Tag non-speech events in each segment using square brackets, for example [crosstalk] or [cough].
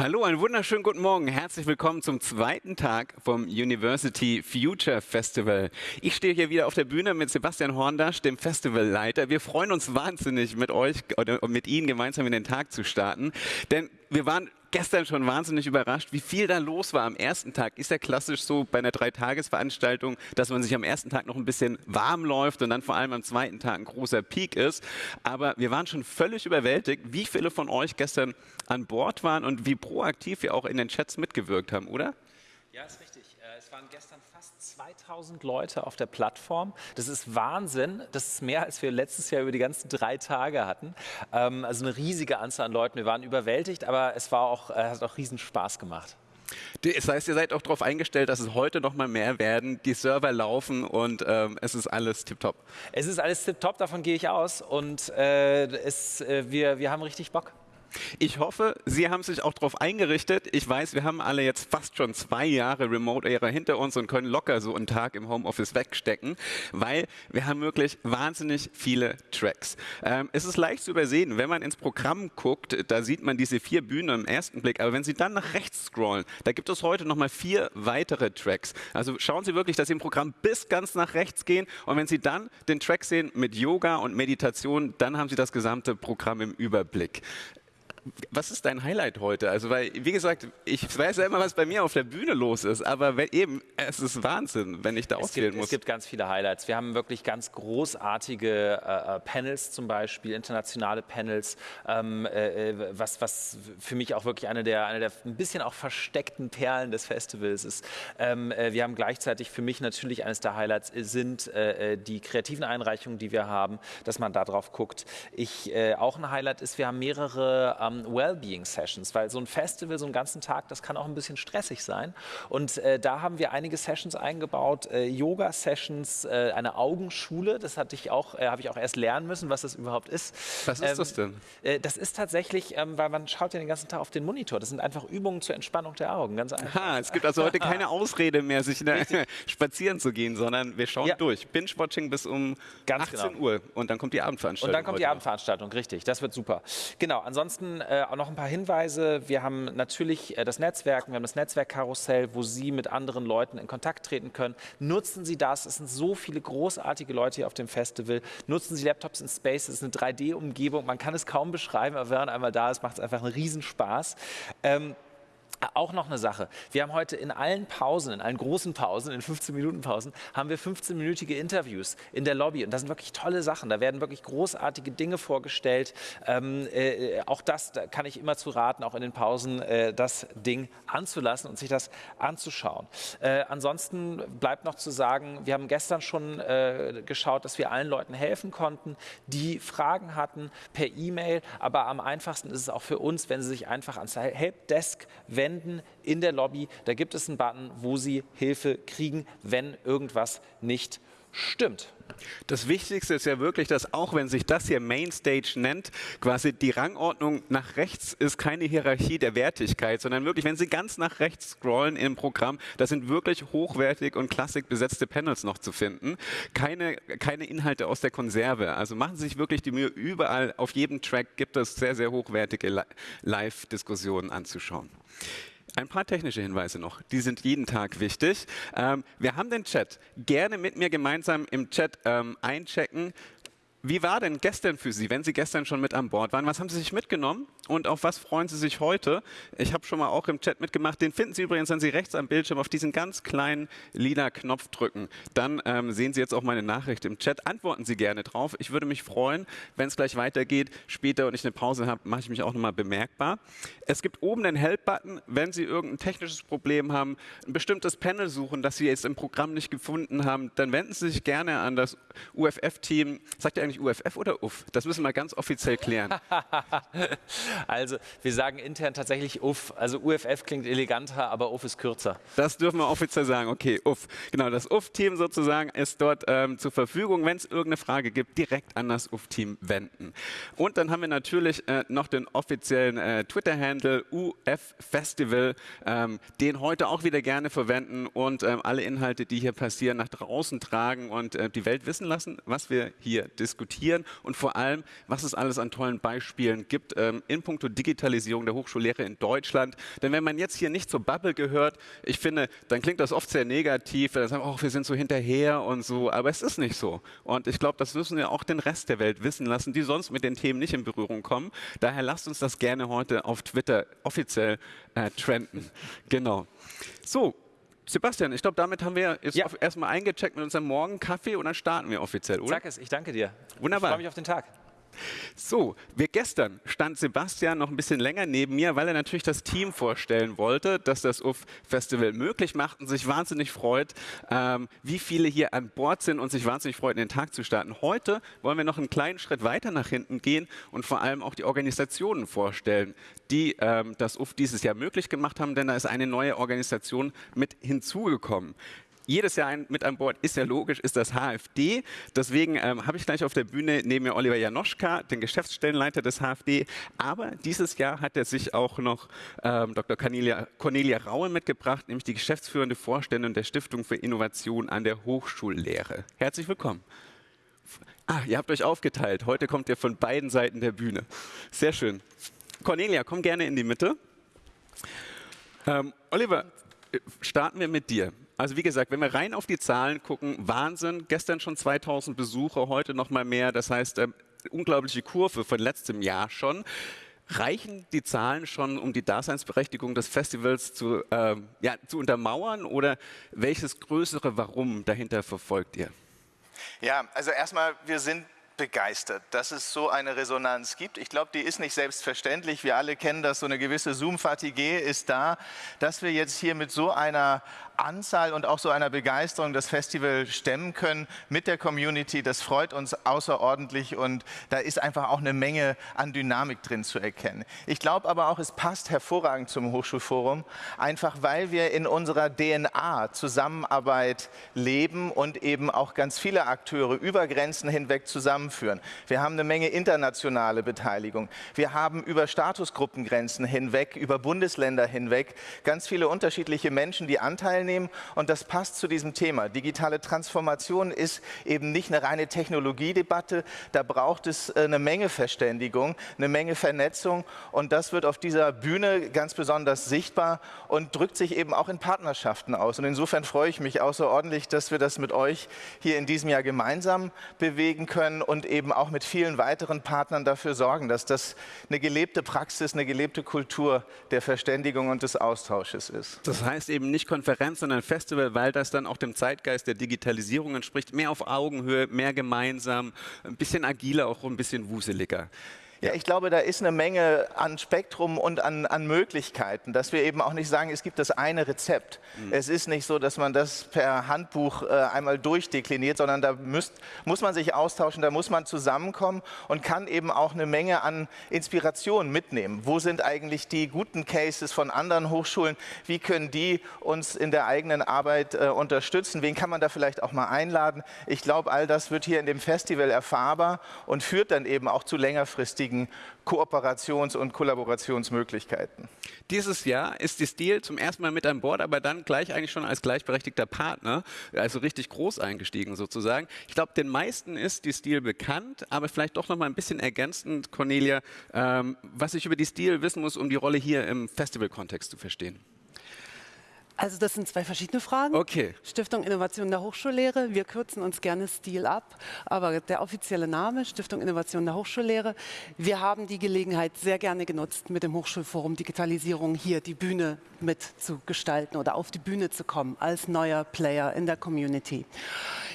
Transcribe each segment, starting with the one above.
Hallo, einen wunderschönen guten Morgen. Herzlich willkommen zum zweiten Tag vom University Future Festival. Ich stehe hier wieder auf der Bühne mit Sebastian Horndasch, dem Festivalleiter. Wir freuen uns wahnsinnig, mit euch oder mit Ihnen gemeinsam in den Tag zu starten, denn wir waren gestern schon wahnsinnig überrascht, wie viel da los war am ersten Tag. Ist ja klassisch so bei einer Dreitagesveranstaltung, dass man sich am ersten Tag noch ein bisschen warm läuft und dann vor allem am zweiten Tag ein großer Peak ist. Aber wir waren schon völlig überwältigt, wie viele von euch gestern an Bord waren und wie proaktiv wir auch in den Chats mitgewirkt haben, oder? Ja, ist richtig. Es waren gestern fast 2000 Leute auf der Plattform. Das ist Wahnsinn. Das ist mehr, als wir letztes Jahr über die ganzen drei Tage hatten. Ähm, also eine riesige Anzahl an Leuten. Wir waren überwältigt, aber es war auch, äh, hat auch riesen Spaß gemacht. Das heißt, ihr seid auch darauf eingestellt, dass es heute noch mal mehr werden. Die Server laufen und ähm, es ist alles tipptopp. Es ist alles tipptopp, davon gehe ich aus. Und äh, es, äh, wir, wir haben richtig Bock. Ich hoffe, Sie haben sich auch darauf eingerichtet. Ich weiß, wir haben alle jetzt fast schon zwei Jahre Remote-Ära hinter uns und können locker so einen Tag im Homeoffice wegstecken, weil wir haben wirklich wahnsinnig viele Tracks. Ähm, es ist leicht zu übersehen, wenn man ins Programm guckt, da sieht man diese vier Bühnen im ersten Blick, aber wenn Sie dann nach rechts scrollen, da gibt es heute nochmal vier weitere Tracks. Also schauen Sie wirklich, dass Sie im Programm bis ganz nach rechts gehen und wenn Sie dann den Track sehen mit Yoga und Meditation, dann haben Sie das gesamte Programm im Überblick was ist dein Highlight heute? Also, weil, wie gesagt, ich weiß ja immer, was bei mir auf der Bühne los ist, aber wenn, eben, es ist Wahnsinn, wenn ich da auswählen muss. Es gibt ganz viele Highlights. Wir haben wirklich ganz großartige äh, äh, Panels zum Beispiel, internationale Panels, ähm, äh, äh, was, was für mich auch wirklich eine der, eine der ein bisschen auch versteckten Perlen des Festivals ist. Ähm, äh, wir haben gleichzeitig für mich natürlich eines der Highlights sind äh, die kreativen Einreichungen, die wir haben, dass man da drauf guckt. Ich, auch ein Highlight ist, wir haben mehrere ähm, Wellbeing-Sessions, weil so ein Festival, so einen ganzen Tag, das kann auch ein bisschen stressig sein. Und äh, da haben wir einige Sessions eingebaut, äh, Yoga-Sessions, äh, eine Augenschule, das hatte ich auch, äh, habe ich auch erst lernen müssen, was das überhaupt ist. Was ist ähm, das denn? Äh, das ist tatsächlich, ähm, weil man schaut ja den ganzen Tag auf den Monitor. Das sind einfach Übungen zur Entspannung der Augen, ganz einfach. Aha, es gibt also heute keine [laughs] Ausrede mehr, sich ne, [laughs] spazieren zu gehen, sondern wir schauen ja. durch. Binge-Watching bis um ganz 18 genau. Uhr und dann kommt die Abendveranstaltung. Und dann kommt die Abendveranstaltung, richtig. Das wird super. Genau, ansonsten äh, auch noch ein paar Hinweise. Wir haben natürlich äh, das Netzwerk, wir haben das Netzwerkkarussell, wo Sie mit anderen Leuten in Kontakt treten können. Nutzen Sie das. Es sind so viele großartige Leute hier auf dem Festival. Nutzen Sie Laptops in Space. Es ist eine 3D-Umgebung. Man kann es kaum beschreiben, aber wenn man einmal da ist, macht es einfach einen Riesenspaß. Ähm, auch noch eine Sache. Wir haben heute in allen Pausen, in allen großen Pausen, in 15-Minuten-Pausen, haben wir 15-minütige Interviews in der Lobby. Und das sind wirklich tolle Sachen. Da werden wirklich großartige Dinge vorgestellt. Ähm, äh, auch das da kann ich immer zu raten, auch in den Pausen äh, das Ding anzulassen und sich das anzuschauen. Äh, ansonsten bleibt noch zu sagen, wir haben gestern schon äh, geschaut, dass wir allen Leuten helfen konnten, die Fragen hatten per E-Mail. Aber am einfachsten ist es auch für uns, wenn sie sich einfach ans Helpdesk wenden wenden in der Lobby. Da gibt es einen Button, wo Sie Hilfe kriegen, wenn irgendwas nicht stimmt. Das Wichtigste ist ja wirklich, dass auch wenn sich das hier Mainstage nennt, quasi die Rangordnung nach rechts ist keine Hierarchie der Wertigkeit, sondern wirklich, wenn Sie ganz nach rechts scrollen im Programm, da sind wirklich hochwertig und klassik besetzte Panels noch zu finden. Keine, keine Inhalte aus der Konserve. Also machen Sie sich wirklich die Mühe, überall auf jedem Track gibt es sehr, sehr hochwertige Live-Diskussionen anzuschauen. Ein paar technische Hinweise noch, die sind jeden Tag wichtig. Ähm, wir haben den Chat. Gerne mit mir gemeinsam im Chat ähm, einchecken. Wie war denn gestern für Sie, wenn Sie gestern schon mit an Bord waren? Was haben Sie sich mitgenommen und auf was freuen Sie sich heute? Ich habe schon mal auch im Chat mitgemacht. Den finden Sie übrigens, wenn Sie rechts am Bildschirm auf diesen ganz kleinen lila Knopf drücken. Dann ähm, sehen Sie jetzt auch meine Nachricht im Chat. Antworten Sie gerne drauf. Ich würde mich freuen, wenn es gleich weitergeht. Später und ich eine Pause habe, mache ich mich auch nochmal bemerkbar. Es gibt oben den Help-Button, wenn Sie irgendein technisches Problem haben, ein bestimmtes Panel suchen, das Sie jetzt im Programm nicht gefunden haben, dann wenden Sie sich gerne an das UFF-Team. Sagt ihr eigentlich UFF oder UF? Das müssen wir ganz offiziell klären. [laughs] also wir sagen intern tatsächlich UF. Also UFF klingt eleganter, aber UF ist kürzer. Das dürfen wir offiziell sagen. Okay, UF. Genau, das UF-Team sozusagen ist dort ähm, zur Verfügung. Wenn es irgendeine Frage gibt, direkt an das UF-Team wenden. Und dann haben wir natürlich äh, noch den offiziellen äh, Twitter-Handle UF Festival, ähm, den heute auch wieder gerne verwenden und ähm, alle Inhalte, die hier passieren, nach draußen tragen und äh, die Welt wissen lassen, was wir hier diskutieren diskutieren und vor allem, was es alles an tollen Beispielen gibt ähm, in puncto Digitalisierung der Hochschullehre in Deutschland. Denn wenn man jetzt hier nicht zur Bubble gehört, ich finde, dann klingt das oft sehr negativ, dann sagen, oh, wir sind so hinterher und so, aber es ist nicht so. Und ich glaube, das müssen wir auch den Rest der Welt wissen lassen, die sonst mit den Themen nicht in Berührung kommen. Daher lasst uns das gerne heute auf Twitter offiziell äh, trenden. Genau. So, Sebastian, ich glaube, damit haben wir jetzt Ja. erstmal eingecheckt mit unserem Morgenkaffee und dann starten wir offiziell, oder? Sag es, ich danke dir. Wunderbar. Ich freue mich auf den Tag. So, wir gestern stand Sebastian noch ein bisschen länger neben mir, weil er natürlich das Team vorstellen wollte, das das UF Festival möglich macht und sich wahnsinnig freut, ähm, wie viele hier an Bord sind und sich wahnsinnig freut, den Tag zu starten. Heute wollen wir noch einen kleinen Schritt weiter nach hinten gehen und vor allem auch die Organisationen vorstellen, die ähm, das UF dieses Jahr möglich gemacht haben, denn da ist eine neue Organisation mit hinzugekommen jedes Jahr ein, mit an Bord ist ja logisch, ist das HFD. Deswegen ähm, habe ich gleich auf der Bühne neben mir Oliver Janoschka, den Geschäftsstellenleiter des HFD. Aber dieses Jahr hat er sich auch noch ähm, Dr. Cornelia, Cornelia Raue mitgebracht, nämlich die geschäftsführende Vorständin der Stiftung für Innovation an der Hochschullehre. Herzlich willkommen. Ah, ihr habt euch aufgeteilt. Heute kommt ihr von beiden Seiten der Bühne. Sehr schön. Cornelia, komm gerne in die Mitte. Ähm, Oliver, äh, starten wir mit dir. Also wie gesagt, wenn wir rein auf die Zahlen gucken, Wahnsinn. Gestern schon 2000 Besucher, heute noch mal mehr. Das heißt, äh, unglaubliche Kurve von letztem Jahr schon. Reichen die Zahlen schon, um die Daseinsberechtigung des Festivals zu, ähm, ja, zu untermauern? Oder welches größere Warum dahinter verfolgt ihr? Ja, also erstmal, wir sind begeistert, dass es so eine Resonanz gibt. Ich glaube, die ist nicht selbstverständlich. Wir alle kennen das, so eine gewisse Zoom-Fatigue ist da, dass wir jetzt hier mit so einer Anzahl und auch so einer Begeisterung das Festival stemmen können mit der Community. Das freut uns außerordentlich und da ist einfach auch eine Menge an Dynamik drin zu erkennen. Ich glaube aber auch, es passt hervorragend zum Hochschulforum, einfach weil wir in unserer DNA Zusammenarbeit leben und eben auch ganz viele Akteure über Grenzen hinweg zusammenführen. Wir haben eine Menge internationale Beteiligung. Wir haben über Statusgruppengrenzen hinweg, über Bundesländer hinweg ganz viele unterschiedliche Menschen, die Anteil nehmen und das passt zu diesem Thema. Digitale Transformation ist eben nicht eine reine Technologiedebatte, da braucht es äh, eine Menge Verständigung, eine Menge Vernetzung und das wird auf dieser Bühne ganz besonders sichtbar und drückt sich eben auch in Partnerschaften aus. Und insofern freue ich mich außerordentlich, dass wir das mit euch hier in diesem Jahr gemeinsam bewegen können und eben auch mit vielen weiteren Partnern dafür sorgen, dass das eine gelebte Praxis, eine gelebte Kultur der Verständigung und des Austausches ist. Das heißt eben nicht Konferenz, sondern Festival, weil das dann auch dem Zeitgeist der Digitalisierung entspricht. Mehr auf Augenhöhe, mehr gemeinsam, ein bisschen agiler, auch ein bisschen wuseliger. Ja, ich glaube, da ist eine Menge an Spektrum und an, an Möglichkeiten, dass wir eben auch nicht sagen, es gibt das eine Rezept. Mhm. Es ist nicht so, dass man das per Handbuch äh, einmal durchdekliniert, sondern da müsst, muss man sich austauschen, da muss man zusammenkommen und kann eben auch eine Menge an Inspiration mitnehmen. Wo sind eigentlich die guten Cases von anderen Hochschulen? Wie können die uns in der eigenen Arbeit äh, unterstützen? Wen kann man da vielleicht auch mal einladen? Ich glaube, all das wird hier in dem Festival erfahrbar und führt dann eben auch zu längerfristigen Kooperations- und Kollaborationsmöglichkeiten. Dieses Jahr ist die Steel zum ersten Mal mit an Bord, aber dann gleich eigentlich schon als gleichberechtigter Partner, also richtig groß eingestiegen sozusagen. Ich glaube, den meisten ist die Steel bekannt, aber vielleicht doch noch mal ein bisschen ergänzend, Cornelia, ähm, was ich über die Steel wissen muss, um die Rolle hier im Festival-Kontext zu verstehen. Also das sind zwei verschiedene Fragen. Okay. Stiftung Innovation der Hochschullehre. Wir kürzen uns gerne Stil ab, aber der offizielle Name Stiftung Innovation der Hochschullehre. Wir haben die Gelegenheit sehr gerne genutzt, mit dem Hochschulforum Digitalisierung hier die Bühne mitzugestalten oder auf die Bühne zu kommen als neuer Player in der Community.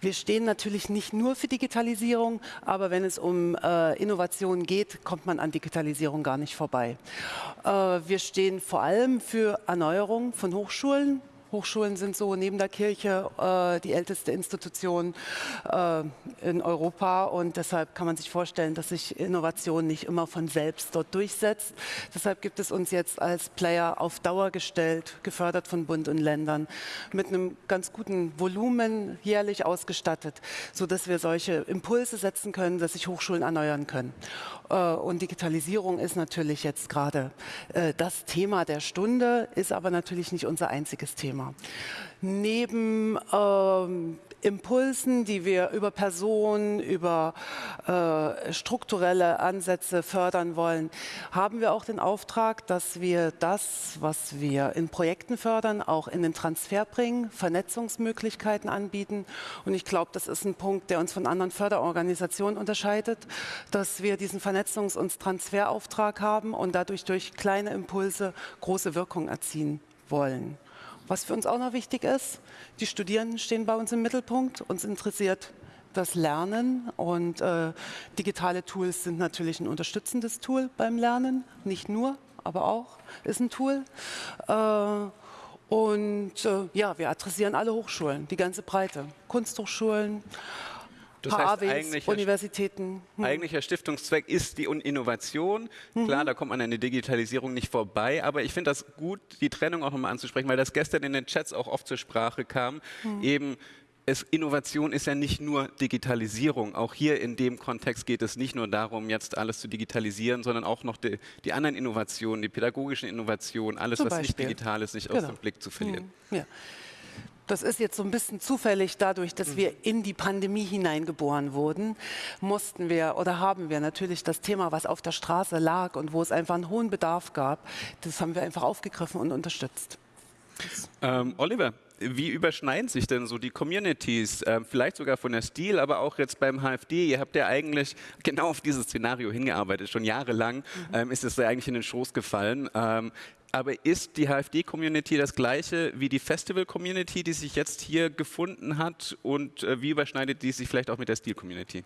Wir stehen natürlich nicht nur für Digitalisierung, aber wenn es um äh, Innovation geht, kommt man an Digitalisierung gar nicht vorbei. Äh, wir stehen vor allem für Erneuerung von Hochschulen. Hochschulen sind so neben der Kirche äh, die älteste Institution äh, in Europa und deshalb kann man sich vorstellen, dass sich Innovation nicht immer von selbst dort durchsetzt. Deshalb gibt es uns jetzt als Player auf Dauer gestellt, gefördert von Bund und Ländern, mit einem ganz guten Volumen jährlich ausgestattet, sodass wir solche Impulse setzen können, dass sich Hochschulen erneuern können. Äh, und Digitalisierung ist natürlich jetzt gerade äh, das Thema der Stunde, ist aber natürlich nicht unser einziges Thema. Neben ähm, Impulsen, die wir über Personen, über äh, strukturelle Ansätze fördern wollen, haben wir auch den Auftrag, dass wir das, was wir in Projekten fördern, auch in den Transfer bringen, Vernetzungsmöglichkeiten anbieten. Und ich glaube, das ist ein Punkt, der uns von anderen Förderorganisationen unterscheidet, dass wir diesen Vernetzungs- und Transferauftrag haben und dadurch durch kleine Impulse große Wirkung erzielen wollen. Was für uns auch noch wichtig ist, die Studierenden stehen bei uns im Mittelpunkt. Uns interessiert das Lernen und äh, digitale Tools sind natürlich ein unterstützendes Tool beim Lernen. Nicht nur, aber auch ist ein Tool. Äh, und äh, ja, wir adressieren alle Hochschulen, die ganze Breite. Kunsthochschulen, das heißt, HAWs, eigentlicher, Universitäten. Hm. eigentlicher Stiftungszweck ist die Innovation. Klar, da kommt man an der Digitalisierung nicht vorbei, aber ich finde das gut, die Trennung auch nochmal anzusprechen, weil das gestern in den Chats auch oft zur Sprache kam. Eben es, Innovation ist ja nicht nur Digitalisierung. Auch hier in dem Kontext geht es nicht nur darum, jetzt alles zu digitalisieren, sondern auch noch die, die anderen Innovationen, die pädagogischen Innovationen, alles, was nicht digital ist, nicht aus Genau. dem Blick zu verlieren. Ja. Das ist jetzt so ein bisschen zufällig dadurch, dass wir in die Pandemie hineingeboren wurden, mussten wir oder haben wir natürlich das Thema, was auf der Straße lag und wo es einfach einen hohen Bedarf gab, das haben wir einfach aufgegriffen und unterstützt. Ähm, Oliver, wie überschneiden sich denn so die Communities? Ähm, vielleicht sogar von der Stil, aber auch jetzt beim HFD. Ihr habt ja eigentlich genau auf dieses Szenario hingearbeitet. Schon jahrelang ähm, ist es ja eigentlich in den Schoß gefallen. Ähm, aber ist die HFD-Community das gleiche wie die Festival-Community, die sich jetzt hier gefunden hat? Und äh, wie überschneidet die sich vielleicht auch mit der Stil-Community?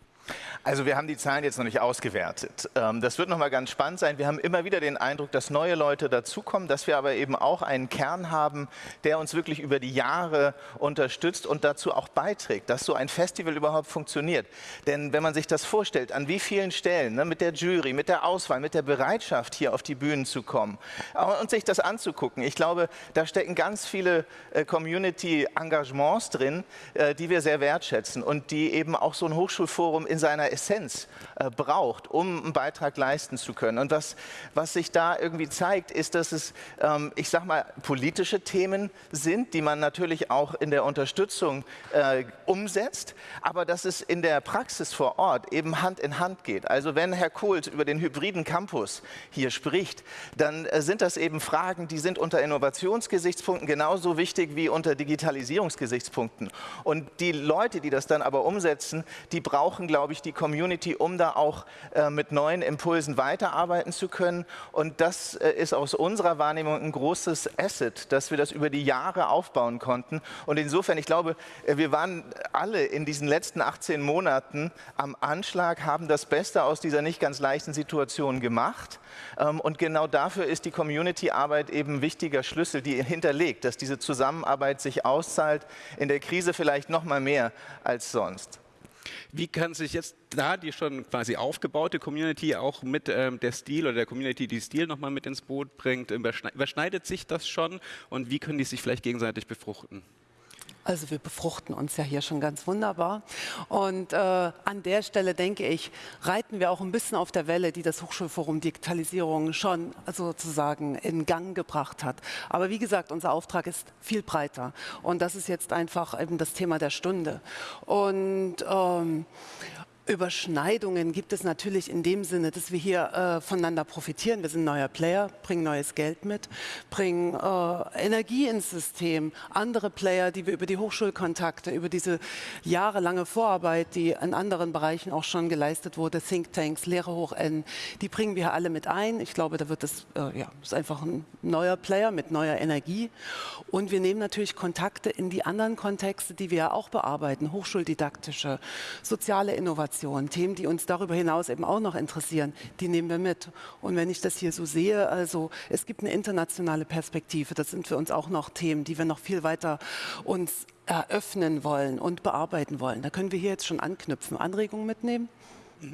Also wir haben die Zahlen jetzt noch nicht ausgewertet. Ähm, Das wird nochmal ganz spannend sein. Wir haben immer wieder den Eindruck, dass neue Leute dazukommen, dass wir aber eben auch einen Kern haben, der uns wirklich über die Jahre unterstützt und dazu auch beiträgt, dass so ein Festival überhaupt funktioniert. Denn wenn man sich das vorstellt, an wie vielen Stellen, ne, mit der Jury, mit der Auswahl, mit der Bereitschaft, hier auf die Bühnen zu kommen äh, und sich das anzugucken, ich glaube, da stecken ganz viele äh, Community-Engagements drin, äh, die wir sehr wertschätzen und die eben auch so ein Hochschulforum in seiner Essenz äh, braucht, um einen Beitrag leisten zu können. Und was, was sich da irgendwie zeigt, ist, dass es, ähm, ich sag mal, politische Themen sind, die man natürlich auch in der Unterstützung äh, umsetzt, aber dass es in der Praxis vor Ort eben Hand in Hand geht. Also wenn Herr Kohls über den hybriden Campus hier spricht, dann äh, sind das eben Fragen, die sind unter Innovationsgesichtspunkten genauso wichtig wie unter Digitalisierungsgesichtspunkten. Und die Leute, die das dann aber umsetzen, die brauchen, glaube ich, die Community, um da auch äh, mit neuen Impulsen weiterarbeiten zu können. Und das äh, ist aus unserer Wahrnehmung ein großes Asset, dass wir das über die Jahre aufbauen konnten. Und insofern, ich glaube, äh, wir waren alle in diesen letzten 18 Monaten am Anschlag, haben das Beste aus dieser nicht ganz leichten Situation gemacht. Ähm, Und genau dafür ist die Community-Arbeit eben wichtiger Schlüssel, die hinterlegt, dass diese Zusammenarbeit sich auszahlt, in der Krise vielleicht noch mal mehr als sonst. Wie kann sich jetzt da die schon quasi aufgebaute Community auch mit ähm, der Stil oder der Community, die Stil nochmal mit ins Boot bringt, überschne- überschneidet sich das schon und wie können die sich vielleicht gegenseitig befruchten? Also wir befruchten uns ja hier schon ganz wunderbar. Und äh, an der Stelle denke ich, reiten wir auch ein bisschen auf der Welle, die das Hochschulforum Digitalisierung schon sozusagen in Gang gebracht hat. Aber wie gesagt, unser Auftrag ist viel breiter. Und das ist jetzt einfach eben das Thema der Stunde. Und ähm, Überschneidungen gibt es natürlich in dem Sinne, dass wir hier äh, voneinander profitieren. Wir sind neuer Player, bringen neues Geld mit, bringen äh, Energie ins System. Andere Player, die wir über die Hochschulkontakte, über diese jahrelange Vorarbeit, die in anderen Bereichen auch schon geleistet wurde, Thinktanks, Lehre hoch N, die bringen wir alle mit ein. Ich glaube, da wird es äh, ja, ist einfach ein neuer Player mit neuer Energie. Und wir nehmen natürlich Kontakte in die anderen Kontexte, die wir ja auch bearbeiten, hochschuldidaktische, soziale Innovation, Themen, die uns darüber hinaus eben auch noch interessieren, die nehmen wir mit. Und wenn ich das hier so sehe, also es gibt eine internationale Perspektive, das sind für uns auch noch Themen, die wir noch viel weiter uns eröffnen wollen und bearbeiten wollen. Da können wir hier jetzt schon anknüpfen, Anregungen mitnehmen.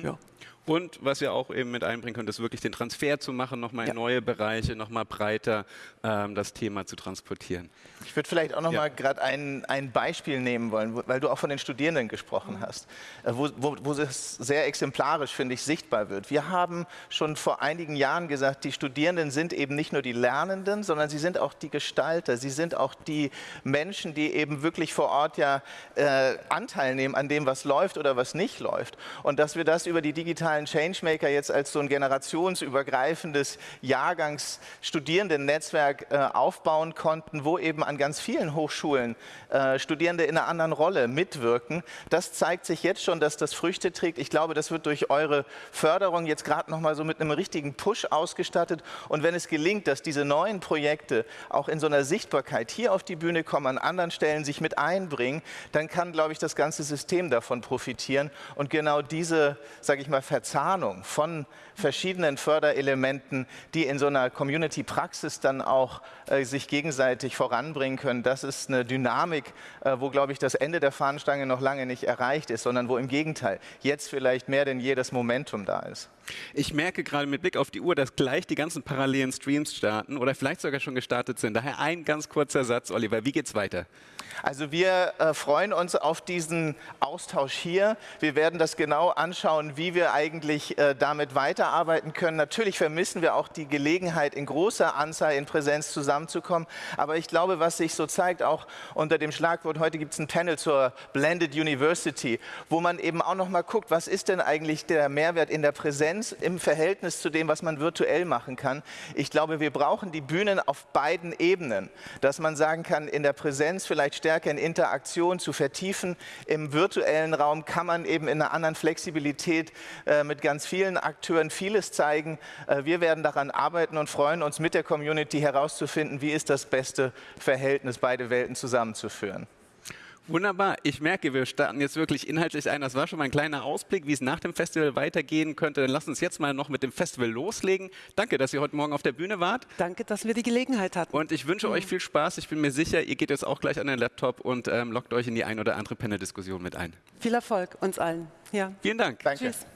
Ja. Und was wir auch eben mit einbringen können, ist wirklich den Transfer zu machen, nochmal in Ja. neue Bereiche, nochmal breiter ähm, das Thema zu transportieren. Ich würde vielleicht auch noch Ja. gerade ein, ein Beispiel nehmen wollen, wo- weil du auch von den Studierenden gesprochen hast, äh, wo, wo, wo es sehr exemplarisch, finde ich, sichtbar wird. Wir haben schon vor einigen Jahren gesagt, die Studierenden sind eben nicht nur die Lernenden, sondern sie sind auch die Gestalter. Sie sind auch die Menschen, die eben wirklich vor Ort ja äh, Anteil nehmen an dem, was läuft oder was nicht läuft. Und dass wir das über die digitalen Changemaker jetzt als so ein generationsübergreifendes Jahrgangs-Studierendennetzwerk äh, aufbauen konnten, wo eben an ganz vielen Hochschulen äh, Studierende in einer anderen Rolle mitwirken. Das zeigt sich jetzt schon, dass das Früchte trägt. Ich glaube, das wird durch eure Förderung jetzt gerade noch mal so mit einem richtigen Push ausgestattet. Und wenn es gelingt, dass diese neuen Projekte auch in so einer Sichtbarkeit hier auf die Bühne kommen, an anderen Stellen sich mit einbringen, dann kann, glaube ich, das ganze System davon profitieren. Und genau diese, sage ich mal, Verzahnung von verschiedenen Förderelementen, die in so einer Community-Praxis dann auch äh, sich gegenseitig voranbringen können, das ist eine Dynamik, äh, wo, glaube ich, das Ende der Fahnenstange noch lange nicht erreicht ist, sondern wo im Gegenteil jetzt vielleicht mehr denn je das Momentum da ist. Ich merke gerade mit Blick auf die Uhr, dass gleich die ganzen parallelen Streams starten oder vielleicht sogar schon gestartet sind. Daher ein ganz kurzer Satz, Oliver. Wie geht's weiter? Also wir äh, freuen uns auf diesen Austausch hier. Wir werden das genau anschauen, wie wir eigentlich äh, damit weiterarbeiten können. Natürlich vermissen wir auch die Gelegenheit, in großer Anzahl in Präsenz zusammenzukommen. Aber ich glaube, was sich so zeigt, auch unter dem Schlagwort, heute gibt es ein Panel zur Blended University, wo man eben auch noch mal guckt, was ist denn eigentlich der Mehrwert in der Präsenz im Verhältnis zu dem, was man virtuell machen kann. Ich glaube, wir brauchen die Bühnen auf beiden Ebenen, dass man sagen kann, in der Präsenz vielleicht stärker in Interaktion zu vertiefen. Im virtuellen Raum kann man eben in einer anderen Flexibilität äh, mit ganz vielen Akteuren vieles zeigen. Äh, wir werden daran arbeiten und freuen uns mit der Community herauszufinden, wie ist das beste Verhältnis, beide Welten zusammenzuführen. Wunderbar. Ich merke, wir starten jetzt wirklich inhaltlich ein. Das war schon mal ein kleiner Ausblick, wie es nach dem Festival weitergehen könnte. Dann lasst uns jetzt mal noch mit dem Festival loslegen. Danke, dass ihr heute Morgen auf der Bühne wart. Danke, dass wir die Gelegenheit hatten. Und ich wünsche euch viel Spaß. Ich bin mir sicher, ihr geht jetzt auch gleich an den Laptop und ähm, lockt euch in die ein oder andere Panel-Diskussion mit ein. Viel Erfolg uns allen. Ja. Vielen Dank. Danke. Tschüss.